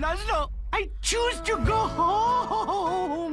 Laszlo, I choose to go home.